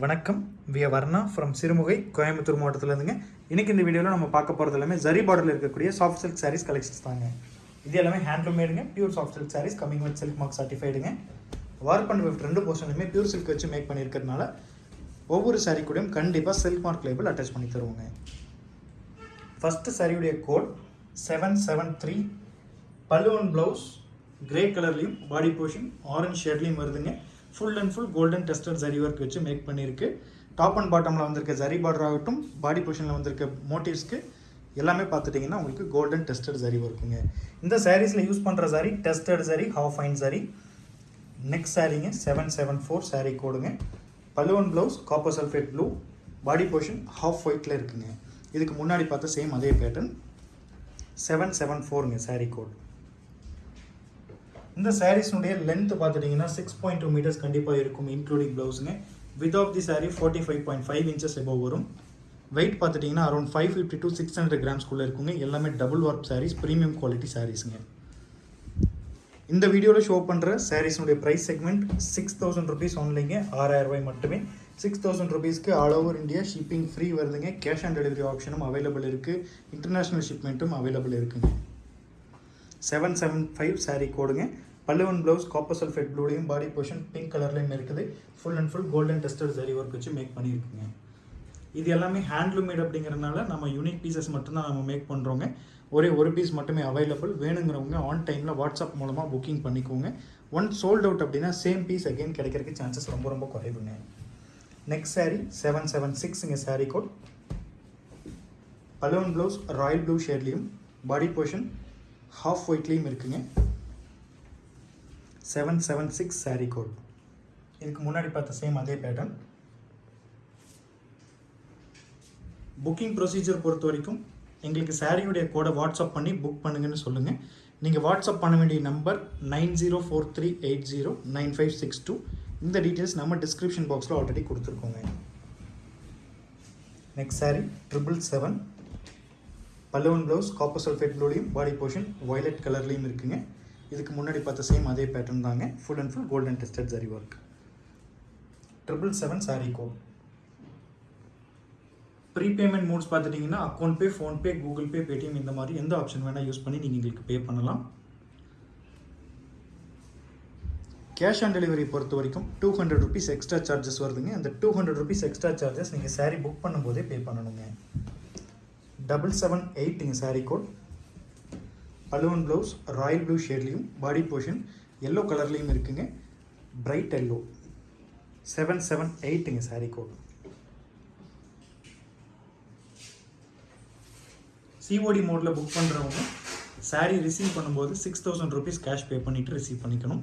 வணக்கம். விய வர்ணா ஃப்ரம் சிறுமுகை கோயம்புத்தூர் மாவட்டத்துலேருந்துங்க. இன்றைக்கி இந்த வீடியோவில் நம்ம பார்க்க போகிறது எல்லாமே ஜரி பார்டரில் இருக்கக்கூடிய சாஃப்ட் சில்க் சாரீஸ் கலெக்ஷன்ஸ் தாங்க. இது எல்லாமே handloom மேடுங்க pure soft silk sarees coming with silk mark சர்டிஃபைடுங்க warp and weft ரெண்டு போர்ஷன்லையுமே பியூர் சில்க் வச்சு மேக் பண்ணியிருக்கிறதுனால ஒவ்வொரு சாரீ கூடயும் கண்டிப்பாக சில்க் மார்க் லேபிள் அட்டாச் பண்ணி தருவோங்க. ஃபஸ்ட்டு சாரியுடைய கோட் செவன் செவன் த்ரீ பல்லுவன் ப்ளவுஸ் கிரே கலர்லேயும் பாடி போர்ஷன் ஆரஞ்ச் ஷேட்லேயும் வருதுங்க. Full and full golden tested zari work வச்சு மேக் பண்ணியிருக்கு டாப் அண்ட் பாட்டமில் வந்திருக்க ஜரி பார்டர் ஆகட்டும் பாடி போர்ஷனில் வந்திருக்க மோட்டிவ்ஸ்க்கு எல்லாமே பார்த்துட்டிங்கன்னா உங்களுக்கு கோல்டன் டெஸ்டட் ஜரி ஒர்க்குங்க இந்த சாரீஸில் யூஸ் பண்ணுற sari tested zari half fine sari next சாரீங்க seven seven four sari கோடுங்க. பல்லுவன் blouse copper sulphate blue body portion half ஒயிட்டில் இருக்குங்க. இதுக்கு முன்னாடி பார்த்த சேம் அதே பேட்டர்ன் செவன் செவன் ஃபோருங்க சாரீ கோட் இந்த சாரீஸ்னுடைய லென்த் பார்த்துட்டிங்கன்னா சிக்ஸ் பாயிண்ட் டூ மீட்டர்ஸ் கண்டிப்பாக இருக்கும் including ப்ளவுஸுங்க width of the saree forty five point five inches above வரும். வெயிட் பார்த்துட்டிங்கன்னா around five fifty to six hundred கிராம்ஸ்குள்ளே இருக்குங்க. எல்லாமே double work saris premium quality சாரீஸுங்க இந்த வீடியோவில் ஷோ பண்ணுற சாரீஸ்னுடைய price segment six thousand rupees ஒன்லிங்க ஆறாயிரம் ரூபாய் மட்டுமே. சிக்ஸ் தௌசண்ட் ருபீஸ்க்கு all over India shipping free வருதுங்க. கேஷ் ஆன் டெலிவரி ஆப்ஷனும் அவைலபிள் இருக்குது இன்டர்நேஷ்னல் ஷிப்மெண்ட்டும் அவைலபிள் இருக்குங்க. செவன் செவன் ஃபைவ் சாரீ கோடுங்க பல்லுவன் ப்ளவுஸ் காப்பர் சல்ஃபேட் ப்ளூலையும் பாடி போர்ஷன் பிங்க் கலர்லையும் இருக்குது. Full and full golden tested zari work வச்சு மேக் பண்ணியிருக்குங்க. இது எல்லாமே ஹேண்ட்லூமேட் மேட் அப்படிங்கிறனால நம்ம யூனிக் பீசஸ் மட்டும்தான் நம்ம மேக் பண்ணுறோங்க ஒரே ஒரு பீஸ் மட்டுமே அவைலபிள் வேணுங்கிறவங்க ஆன் டைமில் வாட்ஸ்அப் மூலமாக புக்கிங் பண்ணிக்கோங்க. ஒன் சோல்ட் அவுட் அப்படின்னா சேம் பீஸ் அகெயின் கிடைக்கிறதுக்கு சான்சஸ் ரொம்ப ரொம்ப குறைவுங்க. நெக்ஸ்ட் சாரீ செவன் செவன் சிக்ஸுங்க sari code balloon blouse royal blue ஷேட்லேயும் பாடி போர்ஷன் ஹாஃப் ஒயிட்லேயும் இருக்குங்க. Seven seven six saree code இதுக்கு முன்னாடி பார்த்த சேம் அதே பேட்டர்ன் புக்கிங் ப்ரொசீஜர் பொறுத்த வரைக்கும் எங்களுக்கு சாரியுடைய கோடை வாட்ஸ்அப் பண்ணி புக் பண்ணுங்கன்னு சொல்லுங்கள் நீங்கள் வாட்ஸ்அப் பண்ண வேண்டிய number nine zero four three eight zero nine five six two இந்த டீட்டெயில்ஸ் நம்ம டிஸ்கிரிப்ஷன் பாக்ஸில் ஆல்ரெடி கொடுத்துருக்கோங்க. நெக்ஸ்ட் சாரி ட்ரிபிள் செவன் பல்லுவன் ப்ளவுஸ் காப்பர் சல்ஃபேட் ப்ளூலையும் பாடி போர்ஷன் வயலட் கலர்லேயும் இருக்குங்க. இதுக்கு முன்னாடி பார்த்த சேம் அதே பேட்டர்ன் தாங்க. Full and full golden tested zari work triple seven saree code prepayment modes பார்த்துட்டிங்கன்னா account pay PhonePe Google Pay Paytm இந்த மாதிரி எந்த ஆப்ஷன் வேணால் யூஸ் பண்ணி நீங்கள் எங்களுக்கு பே பண்ணலாம். கேஷ் ஆன் டெலிவரி பொறுத்த வரைக்கும் two hundred rupees extra charges வருதுங்க. அந்த two hundred rupees extra charges நீங்கள் சாரீ புக் பண்ணும்போதே பே பண்ணணுங்க. டபுள் செவன் எயிட்டுங்க சாரீ கோட் பலுவன் ப்ளவுஸ் ராயல் ப்ளூ ஷேட்லேயும் பாடி போர்ஷன் எல்லோ கலர்லேயும் இருக்குங்க. பிரைட் எல்லோ செவன் செவன் எயிட்டுங்க சாரீ கோட் சிஓடி மோடில் புக் பண்ணுறவங்க சாரீ ரிசீவ் பண்ணும்போது six thousand rupees cash pay பண்ணிவிட்டு ரிசீவ் பண்ணிக்கணும்.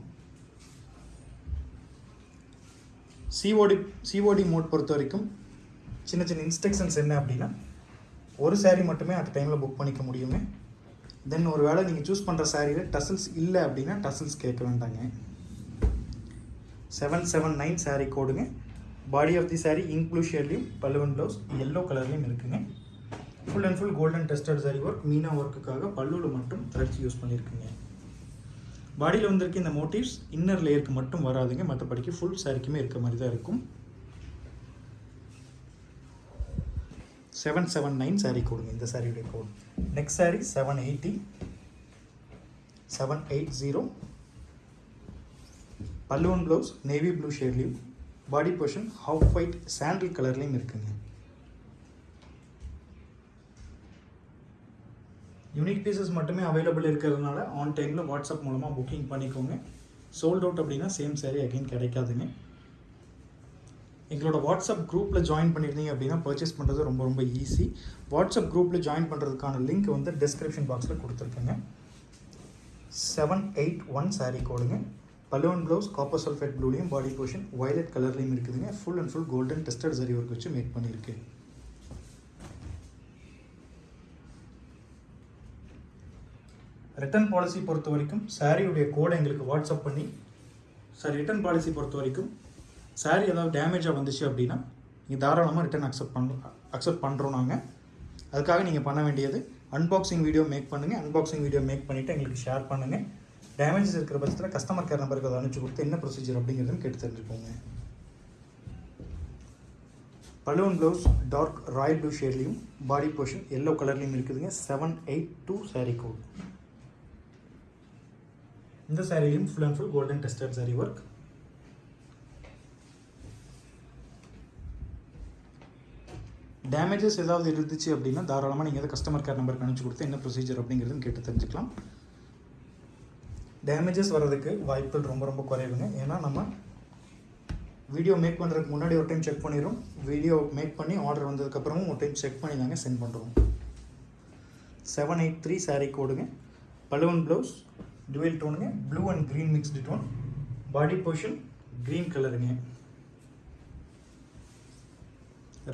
சிஓடி சிஓடி மோட் பொறுத்த வரைக்கும் சின்ன சின்ன இன்ஸ்ட்ரக்ஷன்ஸ் என்ன அப்படின்னா ஒரு சாரீ மட்டுமே அட் டைமில் புக் பண்ணிக்க முடியுங்க. தென் ஒரு வேளை நீங்கள் சூஸ் பண்ணுற சாரியில் டசல்ஸ் இல்லை அப்படின்னா டசல்ஸ் கேட்க வேண்டாங்க. செவன் செவன் நைன் சாரீ கோடுங்க பாடி ஆஃப் தி சாரீ இன்க்ளூ ஷேட்லேயும் பல்லுவன் ப்ளவுஸ் எல்லோ கலர்லேயும் இருக்குங்க. Full and full golden tested zari work Meena ஒர்க்குக்காக பல்லுவில் மட்டும் த்ரெட்ஸ் யூஸ் பண்ணியிருக்குங்க பாடியில் வந்திருக்க இந்த மோட்டிவ்ஸ் இன்னர் லேயருக்கு மட்டும் வராதுங்க. மற்றபடிக்கு ஃபுல் சாரிக்குமே இருக்க மாதிரி தான் இருக்கும். செவன் செவன் நைன் சாரீ கொடுங்க இந்த சாரியுடைய code next saree seven eighty seven eight zero பல்லுவன் ப்ளவுஸ் நேவி ப்ளூ ஷேட்லேயும் பாடி போர்ஷன் ஹாஃப் ஒயிட் சாண்டில் கலர்லேயும் இருக்குங்க. யூனிக் பீசஸ் மட்டுமே அவைலபிள் இருக்கிறதுனால ஆன் டைமில் வாட்ஸ்அப் மூலமாக புக்கிங் பண்ணிக்கோங்க. சோல்ட் அவுட் அப்படின்னா சேம் சாரீ அகைன் கிடைக்காதுங்க. எங்களோட வாட்ஸ்அப் குரூப்பில் ஜாயின் பண்ணியிருந்தீங்க அப்படின்னா பர்ச்சேஸ் பண்ணுறது ரொம்ப ரொம்ப ஈஸி வாட்ஸ்அப் குரூப்பில் ஜாயின் பண்ணுறதுக்கான லிங்க் வந்து டிஸ்கிரிப்ஷன் பாக்ஸில் கொடுத்துருக்கேங்க. செவன் எயிட் ஒன் சாரீ கோடுங்க. பலூன் ப்ளவுஸ் காப்பர் சல்ஃபேட் ப்ளூலையும் பாடி போர்ஷன் வயலட் கலர்லேயும் இருக்குதுங்க. Full and full golden tested zari work வச்சு மேக் பண்ணியிருக்கு. ரிட்டர்ன் பாலிசி பொறுத்த வரைக்கும் சாரியுடைய கோடை எங்களுக்கு வாட்ஸ்அப் பண்ணி சார் ரிட்டர்ன் பாலிசி பொறுத்த வரைக்கும் சாரீ ஏதாவது டேமேஜாக வந்துச்சு அப்படின்னா நீங்கள் தாராளமாக ரிட்டன் அக்செப்ட் பண்ண அக்செப்ட் பண்ணுறோம் நாங்கள் அதுக்காக நீங்கள் பண்ண வேண்டியது அன்பாக்சிங் வீடியோ மேக் பண்ணுங்கள் அன்பாக்சிங் வீடியோ மேக் பண்ணிவிட்டு எங்களுக்கு ஷேர் பண்ணுங்கள் டேமேஜஸ் இருக்கிற பட்சத்தில் கஸ்டமர் கேர் நம்பருக்கு அதை அனுப்பிச்சு கொடுத்து என்ன ப்ரொசீஜர் அப்படிங்கிறதுன்னு கேட்டு தெரிஞ்சுக்கோங்க. பலூன் ப்ளவுஸ் டார்க் ராயல் ப்ளூ ஷேட்லேயும் பாடி போர்ஷன் எல்லோ கலர்லேயும் இருக்குதுங்க. Seven eight two saree code இந்த சாரிலையும் full and full golden tested zari work damages ஏதாவது இருந்துச்சு அப்படின்னா தாராளமாக நீங்கள் எதாவது கஸ்டமர் கேர் நம்பருக்கு அனுப்பிச்சு கொடுத்து என்ன ப்ரொசீஜர் அப்படிங்கிறதுன்னு கேட்டு தெரிஞ்சுக்கலாம். டேமேஜஸ் வர்றதுக்கு வாய்ப்புகள் ரொம்ப ரொம்ப குறைவுங்க. ஏன்னா நம்ம வீடியோ மேக் பண்ணுறதுக்கு முன்னாடி ஒரு டைம் செக் பண்ணிடுறோம் வீடியோ மேக் பண்ணி ஆர்டர் வந்ததுக்கப்புறமும் ஒரு டைம் செக் பண்ணி நாங்கள் சென்ட் பண்ணுறோம் செவன் எயிட் த்ரீ சாரீ கோடுங்க பலுவன் blouse dual டோனுங்க blue and green mixed tone body portion green கலருங்க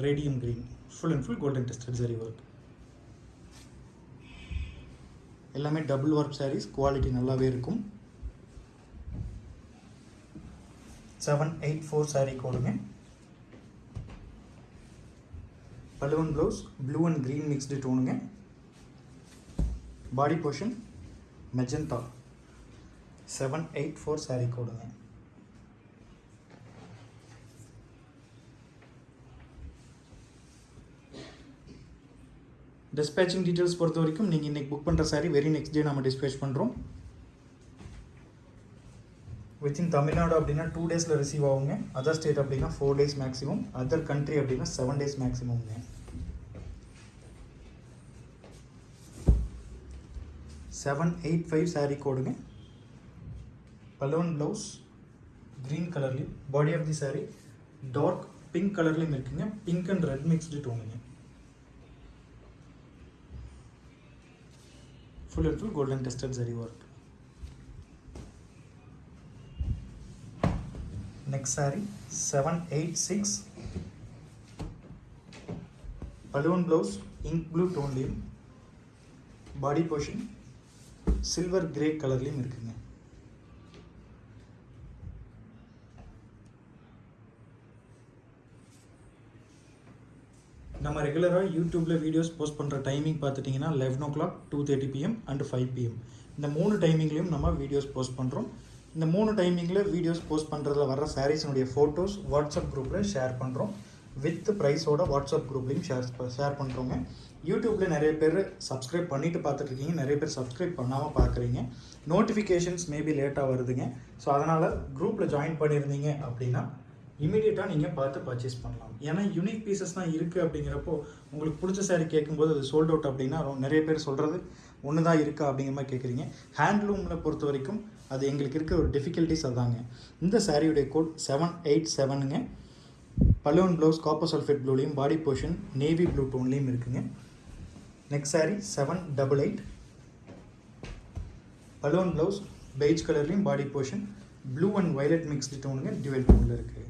radium green full and full golden tested zari work எல்லாமே டபுள் ஒர்க் சாரீஸ் குவாலிட்டி நல்லாவே இருக்கும். Seven eight four sari கோடுங்க balloon blouse blue and green mixed டோனுங்க body portion magenta seven eight four saree கோடுங்க dispatching details பொறுத்த வரைக்கும் நீங்கள் இன்றைக்கி book பண்ணுற sorry very next day நம்ம dispatch பண்ணுறோம் வித்தின் தமிழ்நாடு அப்படின்னா டூ டேஸில் ரிசீவ் ஆகுங்க. அதர் ஸ்டேட் அப்படின்னா four days maximum other country அப்படின்னா செவன் டேஸ் மேக்ஸிமம்ங்க செவன் எயிட் ஃபைவ் saree கோடுங்க. பலோன் ப்ளவுஸ் க்ரீன் கலர்லேயும் body of the saree dark pink கலர்லேயும் இருக்குங்க. பிங்க் அண்ட் ரெட் மிக்ஸ்டு டோனுங்க full and full golden tested zari work. Next saree 786 balloon blouse ink blue tone லையும் body portion silver grey கலர்லையும் இருக்குங்க நம்ம ரெகுலராக யூடியூப்பில் வீடியோஸ் போஸ்ட் பண்ணுற டைமிங் பார்த்துட்டிங்கன்னா eleven o'clock two thirty PM and five PM இந்த மூணு டைமிங்லேயும் நம்ம வீடியோஸ் போஸ்ட் பண்ணுறோம் இந்த மூணு டைமிங்கில் வீடியோஸ் போஸ்ட் பண்ணுறதுல வர சாரீஸினுடைய ஃபோட்டோஸ் வாட்ஸ்அப் குரூப்பில் ஷேர் பண்ணுறோம் வித் ப்ரைஸோட வாட்ஸ்அப் குரூப்லேயும் ஷேர் ஷேர் பண்ணுறோங்க யூடியூப்பில் நிறைய பேர் சப்ஸ்கிரைப் பண்ணிவிட்டு பார்த்துட்ருக்கீங்க. நிறைய பேர் சப்ஸ்கிரைப் பண்ணாமல் பார்க்குறீங்க. நோட்டிஃபிகேஷன்ஸ் மேபி லேட்டாக வருதுங்க. ஸோ அதனால் குரூப்பில் ஜாயின் பண்ணியிருந்தீங்க அப்படின்னா இமீடியட்டாக நீங்கள் பார்த்து பர்ச்சேஸ் பண்ணலாம். ஏன்னா யூனிக் பீசஸ் தான் இருக்குது அப்படிங்கிறப்போ உங்களுக்கு பிடிச்ச saree கேட்கும்போது அது சோல்ட் அவுட் அப்படின்னா ரொம்ப நிறைய பேர் சொல்கிறது ஒன்று தான் இருக்கா அப்படிங்கிற மாதிரி கேட்குறீங்க. ஹேண்ட்லூமில் பொறுத்த வரைக்கும் அது எங்களுக்கு இருக்க ஒரு டிஃபிகல்ட்டிஸ் அதாங்க. இந்த சாரியுடைய கோட் செவன் எயிட் செவனுங்க பலூன் ப்ளவுஸ் காப்பர் சல்ஃபேட் ப்ளூலையும் பாடி போர்ஷன் நேவி ப்ளூ டோன்லேயும் இருக்குங்க. Next saree seven double eight balloon blouse beige கலர்லேயும் body portion blue and violet mixed டோனுங்க dual டோனில் இருக்குது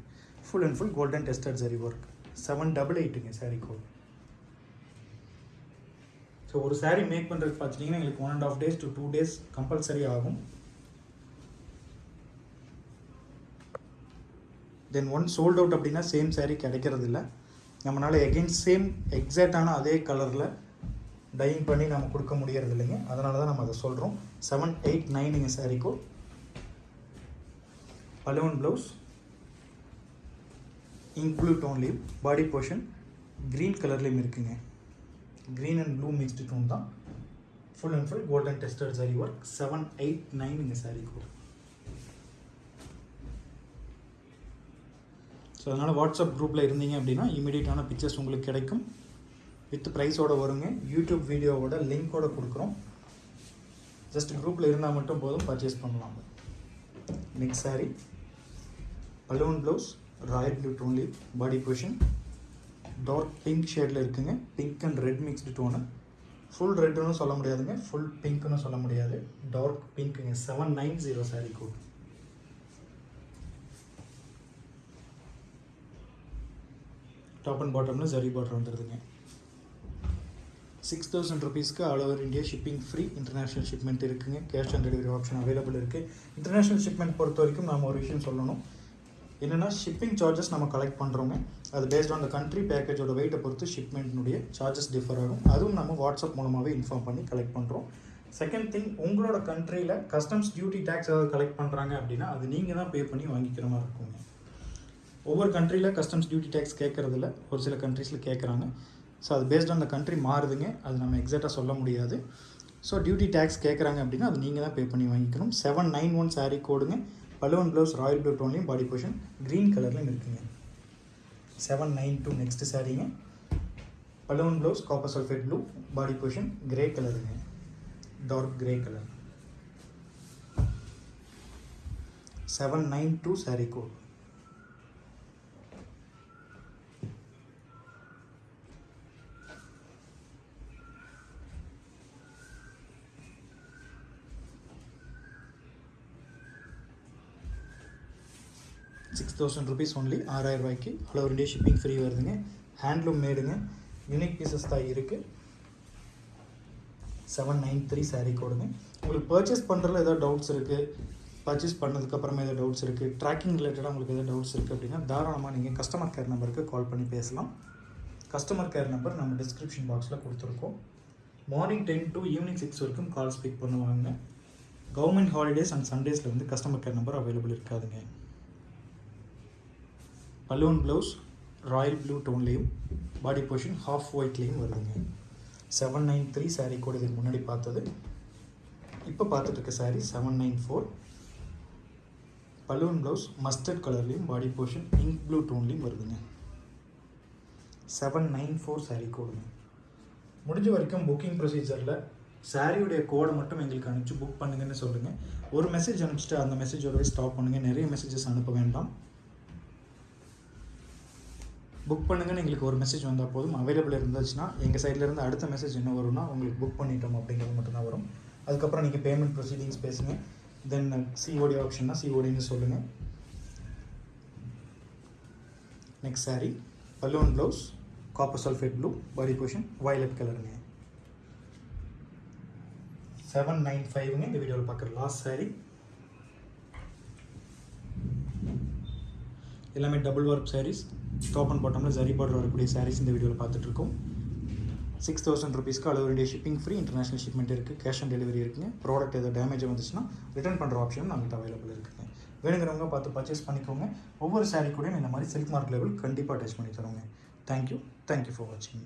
full and full golden tested zari work seven double எயிட்டுங்க saree code so ஒரு saree make பண்ணுறதுக்கு பார்த்துட்டிங்கன்னா எங்களுக்கு one and half days to two days compulsory ஆகும். Then one sold out அப்படின்னா same saree கிடைக்கிறது இல்லை நம்மளால் எகெயின் சேம் எக்ஸாக்டான அதே கலரில் டையிங் பண்ணி நம்ம கொடுக்க முடியறது இல்லைங்க அதனால தான் நம்ம அதை சொல்கிறோம் செவன் எயிட் நைனுங்க saree code balloon blouse include blue டோன்லேயும் body portion green கலர்லேயும் இருக்குங்க. Green and blue mixed tone தான். Full and full golden tested zari work seven eight nine இந்த saree கூட ஸோ அதனால் வாட்ஸ்அப் குரூப்பில் இருந்தீங்க அப்படின்னா இமீடியட்டான பிக்சர்ஸ் உங்களுக்கு கிடைக்கும். வித் ப்ரைஸோட வருங்க. யூடியூப் வீடியோவோட லிங்க்கோட கொடுக்குறோம். ஜஸ்ட் குரூப்பில் இருந்தால் மட்டும் போதும் பர்ச்சேஸ் பண்ணலாம். Next saree. Balloon blouse royal blue டோன்லி body position dark pink ஷேடில் இருக்குங்க. Pink and red mixed tone full ரெட்டுன்னு சொல்ல முடியாதுங்க. ஃபுல் பிங்க்னு சொல்ல முடியாது. Dark பிங்க்குங்க seven nine zero saree code top and பாட்டமில் ஜரி பார்டர் வந்துடுதுங்க சிக்ஸ் தௌசண்ட் ருபீஸ்க்கு all over India shipping free international shipment இருக்குங்க. Cash on delivery option available இருக்குது இன்டர்நேஷ்னல் ஷிப்மெண்ட் பொறுத்த வரைக்கும் நாம் ஒரு விஷயம் சொல்லணும். என்னென்னா ஷிப்பிங் சார்ஜஸ் நம்ம கலெக்ட் பண்ணுறோங்க அது பேஸ்ட் ஆன் த கண்ட்ரி பேக்கேஜோட வெயிட்டை பொறுத்து ஷிப்மெண்ட்னுடைய சார்ஜஸ் டிஃபர் ஆகும். அதுவும் நம்ம வாட்ஸ்அப் மூலமாகவே இன்ஃபார்ம் பண்ணி கலெக்ட் பண்ணுறோம் செகண்ட் திங் உங்களோட கண்ட்ரியில் கஸ்டம்ஸ் டியூட்டி டேக்ஸ் ஏதாவது கலெக்ட் பண்ணுறாங்க அப்படின்னா அது நீங்கள் தான் பே பண்ணி வாங்கிக்கிற மாதிரி இருக்குங்க. ஒவ்வொரு கண்ட்ரியில் கஸ்டம்ஸ் டியூட்டி டேக்ஸ் கேட்குறதில்ல ஒரு சில கண்ட்ரீஸில் கேட்குறாங்க ஸோ அது பேஸ்ட் ஆன் த கண்ட்ரி மாறுதுங்க. அது நம்ம எக்ஸாக்டாக சொல்ல முடியாது. ஸோ டியூட்டி டேக்ஸ் கேட்குறாங்க அப்படின்னா அது நீங்கள் தான் பே பண்ணி வாங்கிக்கணும். செவன் நைன் ஒன் saree கோடுங்க பல்லுவன் ப்ளவுஸ் ராயல் ப்ளூ டோன்லையும் பாடி போர்ஷன் க்ரீன் கலர்லையும் இருக்குங்க. Seven nine two next சாரீங்க balloon blouse copper sulphate blue body portion grey கலருங்க dark grey colour seven nine two saree code six thousand rupees only ஆறாயிரம் ரூபாய்க்கு. All over India shipping free வருதுங்க. Handloom மேடுங்க. Unique pieces தான் இருக்குது seven nine three sari கோடுங்க உங்களுக்கு purchase பண்ணுறதுல ஏதாவது டவுட்ஸ் இருக்குது பர்ச்சேஸ் பண்ணதுக்கப்புறமா ஏதாவது டவுட்ஸ் இருக்குது ட்ராக்கிங் ரிலேட்டடாக உங்களுக்கு ஏதாவது டவுட்ஸ் இருக்குது அப்படின்னா தாராளமாக நீங்கள் கஸ்டமர் கேர் நம்பருக்கு கால் பண்ணி பேசலாம். கஸ்டமர் கேர் நம்பர் நம்ம டிஸ்கிரிப்ஷன் பாக்ஸில் கொடுத்துருக்கோம். Morning ten to evening six வரைக்கும் கால் ஸ்பீக் பண்ணுவாங்க. கவர்மெண்ட் ஹாலிடேஸ் அண்ட் சண்டேஸில் வந்து கஸ்டமர் கேர் நம்பர் அவைலபிள் இருக்காதுங்க. பலூன் ப்ளவுஸ் ராயல் ப்ளூ டோன்லேயும் பாடி போர்ஷன் ஹாஃப் ஒயிட்லேயும் வருதுங்க. செவன் நைன் த்ரீ சாரீ கூட இதுக்கு முன்னாடி பார்த்தது. இப்போ பார்த்துட்டு இருக்க seven nine four balloon blouse mustard கலர்லேயும் பாடி போர்ஷன் இங்க் ப்ளூ டோன்லேயும் வருதுங்க. செவன் நைன் ஃபோர் சாரீ கோடுங்க முடிஞ்ச வரைக்கும் புக்கிங் ப்ரொசீஜரில் சாரியுடைய கோடை மட்டும் எங்களுக்கு அனுப்பிச்சு புக் பண்ணுங்கன்னு சொல்லுங்கள் ஒரு மெசேஜ் அனுப்பிச்சிட்டு அந்த மெசேஜோடவே ஸ்டாப் பண்ணுங்கள் நிறைய மெசேஜஸ் அனுப்ப வேண்டாம். புக் பண்ணுங்கன்னு எங்களுக்கு ஒரு மெசேஜ் வந்தால் போதும். அவைலபிள் இருந்துச்சுன்னா எங்கள் சைட்லேருந்து அடுத்த மெசேஜ் என்ன வரும்னா உங்களுக்கு புக் பண்ணிட்டோம் அப்படிங்கிறது மட்டும்தான் வரும். அதுக்கப்புறம் நீங்கள் பேமெண்ட் ப்ரொசீடிங்ஸ் பேசுங்க. தென் சிஓடி ஆப்ஷன்னா சிஓடின்னு சொல்லுங்கள் next saree balloon blouse copper sulphate blue body position violet கலருங்க செவன் நைன் ஃபைவ்ங்க இந்த வீடியோவில் பார்க்குற லாஸ்ட் சாரீ எல்லாமே double work sarees top and பாட்டமில் ஜரி பார்டர் வரக்கூடிய சாரீஸ் இந்த வீடியோவில் பார்த்துட்ருக்கோம். சிக்ஸ் தௌசண்ட் ருபீஸ்க்கு அளவு ஷிப்பிங் ஃப்ரீ இன்டர்நேஷனல் ஷிப்மெண்ட் இருக்குது கேஷ் ஆன் டெலிவரி இருக்குங்க. ப்ராடக்ட் ஏதோ டேமேஜ் வந்துச்சுன்னா ரிட்டர்ன் பண்ணுற ஆப்ஷனும் நம்மகிட்ட அவைலபிள் இருக்குங்க. வேணுங்கிறவங்க பார்த்து பர்ச்சேஸ் பண்ணிக்கோங்க. ஒவ்வொரு சாரீ கூடயும் இந்த மாதிரி சில்க் மார்க் லெவல் கண்டிப்பாக அட்டாச் பண்ணி தரோங்க தேங்க்யூ தேங்க்யூ ஃபார் வாட்சிங்